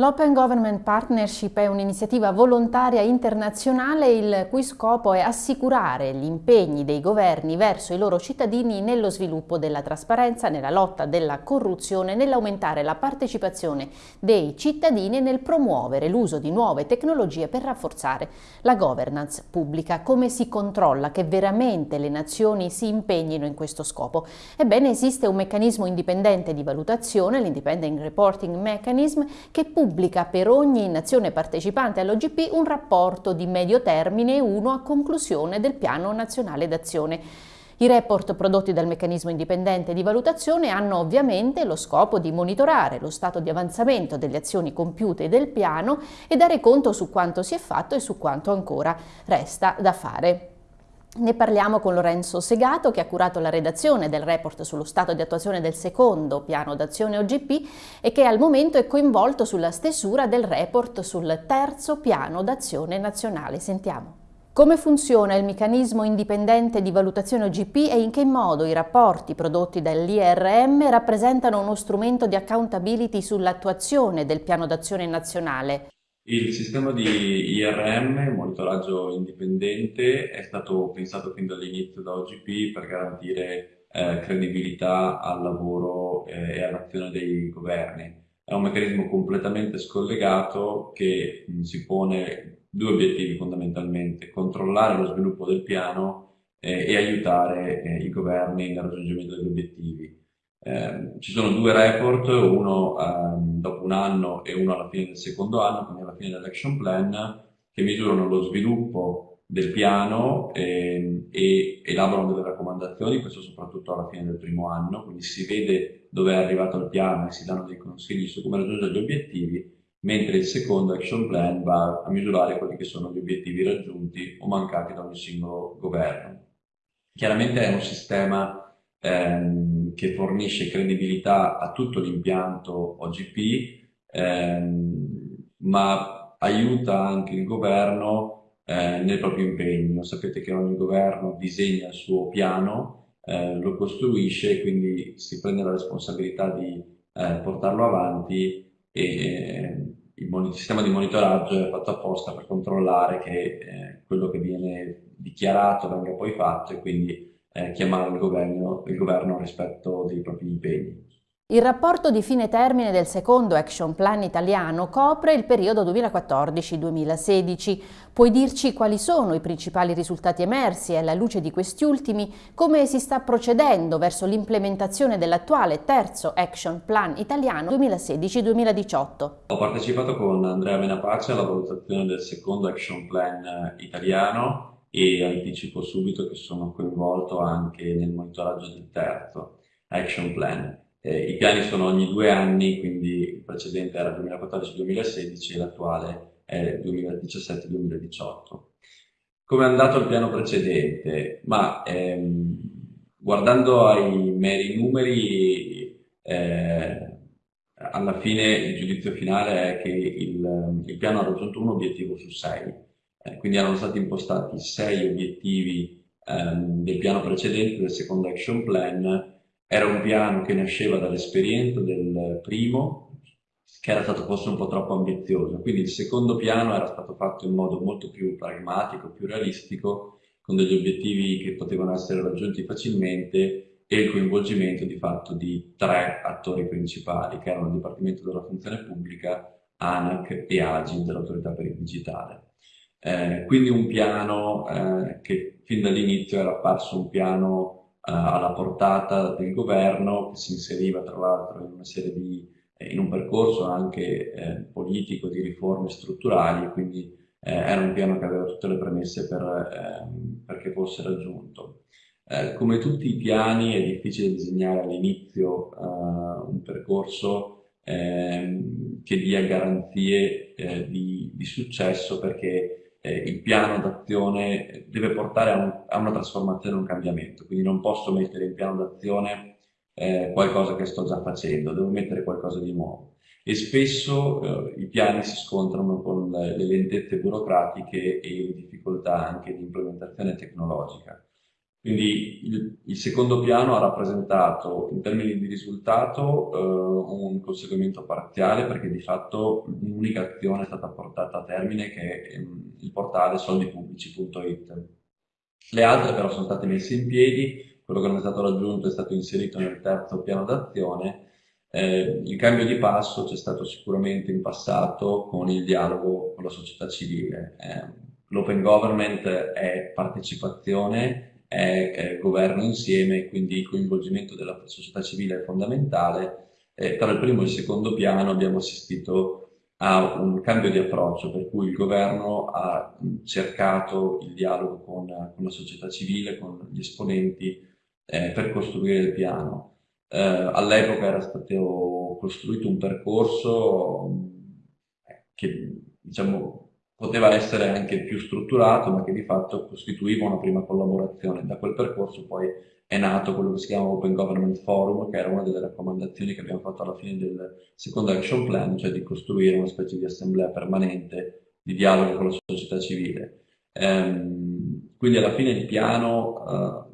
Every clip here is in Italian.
L'Open Government Partnership è un'iniziativa volontaria internazionale il cui scopo è assicurare gli impegni dei governi verso i loro cittadini nello sviluppo della trasparenza, nella lotta della corruzione, nell'aumentare la partecipazione dei cittadini e nel promuovere l'uso di nuove tecnologie per rafforzare la governance pubblica. Come si controlla che veramente le nazioni si impegnino in questo scopo? Ebbene esiste un meccanismo indipendente di valutazione, l'Independent Reporting Mechanism, che pubblica pubblica per ogni nazione partecipante all'OGP un rapporto di medio termine e uno a conclusione del Piano Nazionale d'Azione. I report prodotti dal meccanismo indipendente di valutazione hanno ovviamente lo scopo di monitorare lo stato di avanzamento delle azioni compiute del piano e dare conto su quanto si è fatto e su quanto ancora resta da fare. Ne parliamo con Lorenzo Segato che ha curato la redazione del report sullo stato di attuazione del secondo piano d'azione OGP e che al momento è coinvolto sulla stesura del report sul terzo piano d'azione nazionale. Sentiamo. Come funziona il meccanismo indipendente di valutazione OGP e in che modo i rapporti prodotti dall'IRM rappresentano uno strumento di accountability sull'attuazione del piano d'azione nazionale? Il sistema di IRM, monitoraggio indipendente, è stato pensato fin dall'inizio da OGP per garantire eh, credibilità al lavoro eh, e all'azione dei governi. È un meccanismo completamente scollegato che mh, si pone due obiettivi fondamentalmente, controllare lo sviluppo del piano eh, e aiutare eh, i governi nel raggiungimento degli obiettivi. Eh, ci sono due report, uno ehm, dopo un anno e uno alla fine del secondo anno, quindi alla fine dell'action plan, che misurano lo sviluppo del piano eh, e elaborano delle raccomandazioni, questo soprattutto alla fine del primo anno, quindi si vede dove è arrivato il piano e si danno dei consigli su come raggiungere gli obiettivi, mentre il secondo action plan va a misurare quelli che sono gli obiettivi raggiunti o mancati da ogni singolo governo. Chiaramente è un sistema ehm, che fornisce credibilità a tutto l'impianto OGP, ehm, ma aiuta anche il governo eh, nel proprio impegno. Sapete che ogni governo disegna il suo piano, eh, lo costruisce quindi si prende la responsabilità di eh, portarlo avanti e eh, il sistema di monitoraggio è fatto apposta per controllare che eh, quello che viene dichiarato venga poi fatto e quindi eh, chiamare il governo, il governo rispetto dei propri impegni. Il rapporto di fine termine del secondo Action Plan italiano copre il periodo 2014-2016. Puoi dirci quali sono i principali risultati emersi e alla luce di questi ultimi come si sta procedendo verso l'implementazione dell'attuale terzo Action Plan italiano 2016-2018? Ho partecipato con Andrea Menapace alla valutazione del secondo Action Plan italiano e anticipo subito che sono coinvolto anche nel monitoraggio del terzo action plan. Eh, I piani sono ogni due anni, quindi il precedente era 2014-2016 e l'attuale è 2017-2018. Come è andato il piano precedente? Ma ehm, guardando ai meri numeri, eh, alla fine il giudizio finale è che il, il piano ha raggiunto un obiettivo su sei eh, quindi erano stati impostati sei obiettivi ehm, del piano precedente, del secondo action plan. Era un piano che nasceva dall'esperienza del primo, che era stato forse un po' troppo ambizioso. Quindi il secondo piano era stato fatto in modo molto più pragmatico, più realistico, con degli obiettivi che potevano essere raggiunti facilmente e il coinvolgimento di fatto di tre attori principali, che erano il Dipartimento della Funzione Pubblica, ANAC e AGIN dell'Autorità per il Digitale. Eh, quindi un piano eh, che fin dall'inizio era apparso un piano eh, alla portata del governo, che si inseriva tra l'altro in una serie di, eh, in un percorso anche eh, politico di riforme strutturali, quindi eh, era un piano che aveva tutte le premesse per, ehm, perché fosse raggiunto. come tutti i piani è difficile disegnare all'inizio un percorso ehm, che dia garanzie di, di successo perché eh, il piano d'azione deve portare a, un, a, una trasformazione, a un cambiamento, quindi non posso mettere in piano d'azione eh, qualcosa che sto già facendo, devo mettere qualcosa di nuovo. E spesso eh, i piani si scontrano con le, le lentezze burocratiche e le difficoltà anche di implementazione tecnologica. Quindi il, il, secondo piano ha rappresentato in termini di risultato eh, un conseguimento parziale perché di fatto un'unica azione è stata portata a termine che è ehm, il portale soldipubblici.it. Le altre però sono state messe in piedi, quello che non è stato raggiunto è stato inserito nel terzo piano d'azione. Eh, il cambio di passo c'è stato sicuramente in passato con il dialogo con la società civile. Eh, L'open government è partecipazione è, governo insieme, quindi il coinvolgimento della società civile è fondamentale. Eh, tra il primo e il secondo piano abbiamo assistito a un cambio di approccio, per cui il governo ha cercato il dialogo con, con la società civile, con gli esponenti, eh, per costruire il piano. Eh, all'epoca era stato costruito un percorso eh, che diciamo, poteva essere anche più strutturato, ma che di fatto costituiva una prima collaborazione. Da quel percorso poi è nato quello che si chiama Open Government Forum, che era una delle raccomandazioni che abbiamo fatto alla fine del secondo action plan, cioè di costruire una specie di assemblea permanente di dialogo con la società civile. Ehm, quindi alla fine il piano eh,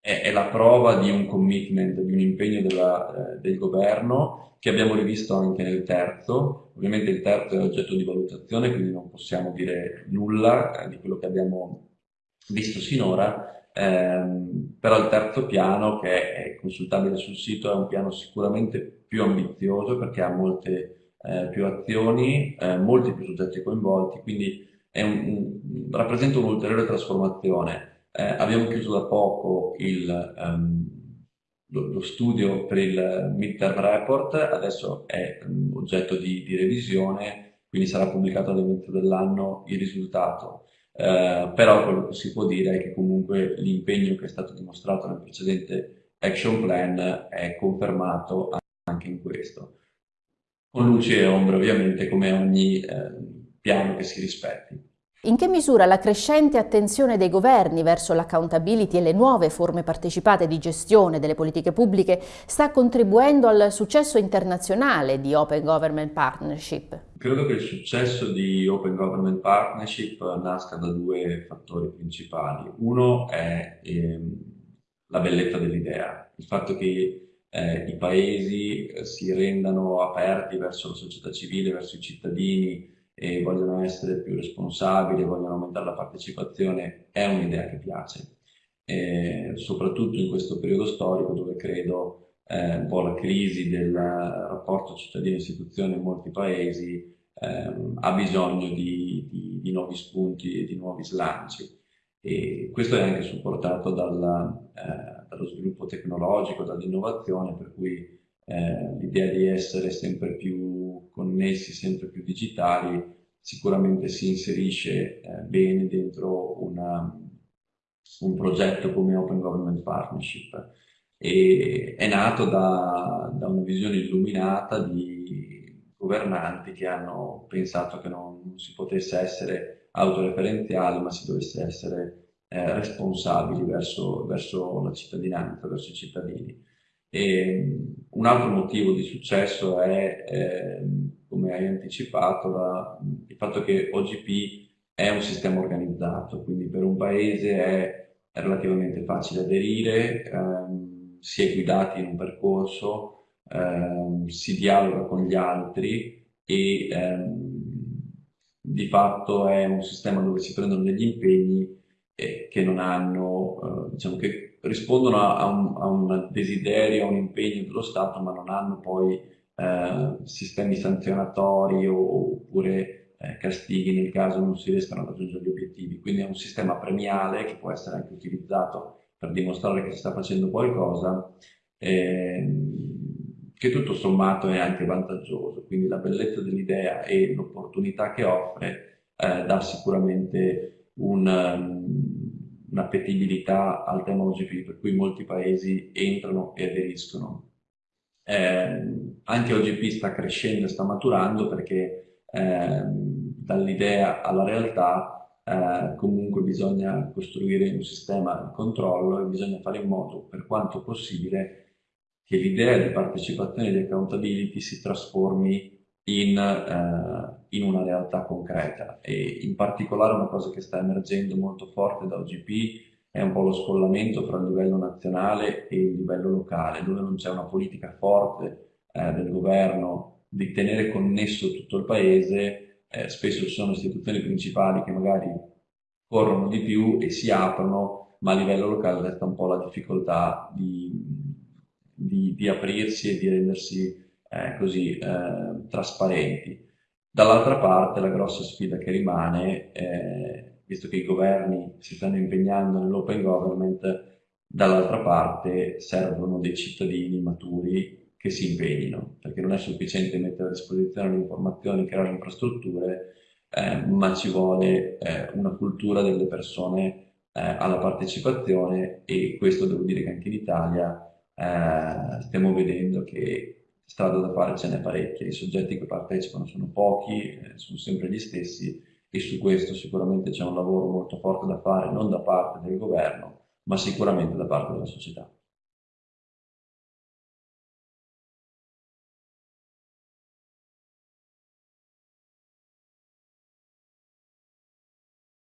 è, è, la prova di un commitment, di un impegno della, eh, del governo che abbiamo rivisto anche nel terzo. Ovviamente il terzo è oggetto di valutazione, quindi non possiamo dire nulla eh, di quello che abbiamo visto sinora, ehm, però il terzo piano, che è consultabile sul sito, è un piano sicuramente più ambizioso perché ha molte eh, più azioni, eh, molti più soggetti coinvolti, quindi un, un, rappresenta un'ulteriore trasformazione. Eh, abbiamo chiuso da poco il... Um, lo, lo, studio per il midterm report adesso è um, oggetto di, di, revisione, quindi sarà pubblicato all'inizio dell'anno il risultato. Eh, però quello che si può dire è che comunque l'impegno che è stato dimostrato nel precedente action plan è confermato anche in questo. Con luce e ombre ovviamente come ogni eh, piano che si rispetti. In che misura la crescente attenzione dei governi verso l'accountability e le nuove forme partecipate di gestione delle politiche pubbliche sta contribuendo al successo internazionale di Open Government Partnership? Credo che il successo di Open Government Partnership nasca da due fattori principali. Uno è ehm, la bellezza dell'idea, il fatto che eh, i paesi eh, si rendano aperti verso la società civile, verso i cittadini, e vogliono essere più responsabili, vogliono aumentare la partecipazione, è un'idea che piace. E soprattutto in questo periodo storico dove credo eh, un po' la crisi del rapporto cittadino-istituzione in molti paesi eh, ha bisogno di, di, di, nuovi spunti e di nuovi slanci. E questo è anche supportato dalla, eh, dallo sviluppo tecnologico, dall'innovazione, per cui eh, l'idea di essere sempre più connessi, sempre più digitali, sicuramente si inserisce eh, bene dentro una, un progetto come Open Government Partnership e è nato da, da una visione illuminata di governanti che hanno pensato che non si potesse essere autoreferenziali ma si dovesse essere eh, responsabili verso, verso la cittadinanza, verso i cittadini. E un altro motivo di successo è, eh, come hai anticipato, la, il fatto che OGP è un sistema organizzato, quindi per un paese è, è relativamente facile aderire, ehm, si è guidati in un percorso, ehm, si dialoga con gli altri e ehm, di fatto è un sistema dove si prendono degli impegni eh, che non hanno, eh, diciamo che rispondono a un, a un, desiderio, a un impegno dello Stato, ma non hanno poi eh, sistemi sanzionatori oppure eh, castighi nel caso non si riescano a raggiungere gli obiettivi. Quindi è un sistema premiale che può essere anche utilizzato per dimostrare che si sta facendo qualcosa, ehm, che tutto sommato è anche vantaggioso. Quindi la bellezza dell'idea e l'opportunità che offre eh, dà sicuramente un... Um, un'appetibilità al tema OGP, per cui molti paesi entrano e aderiscono. Eh, anche OGP sta crescendo e sta maturando perché eh, dall'idea alla realtà eh, comunque bisogna costruire un sistema di controllo e bisogna fare in modo, per quanto possibile, che l'idea di partecipazione e di accountability si trasformi in, eh, in, una realtà concreta. E in particolare una cosa che sta emergendo molto forte da OGP è un po' lo scollamento tra il livello nazionale e il livello locale, dove non c'è una politica forte eh, del governo di tenere connesso tutto il paese, eh, spesso ci sono istituzioni principali che magari corrono di più e si aprono, ma a livello locale resta un po' la difficoltà di, di, di aprirsi e di rendersi eh, così eh, trasparenti. Dall'altra parte la grossa sfida che rimane, eh, visto che i governi si stanno impegnando nell'open government, dall'altra parte servono dei cittadini maturi che si impegnino, perché non è sufficiente mettere a disposizione le informazioni, creare infrastrutture, eh, ma ci vuole eh, una cultura delle persone eh, alla partecipazione e questo devo dire che anche in Italia stiamo vedendo che strada da fare ce n'è parecchia, i soggetti che partecipano sono pochi, eh, sono sempre gli stessi e su questo sicuramente c'è un lavoro molto forte da fare, non da parte del governo, ma sicuramente da parte della società.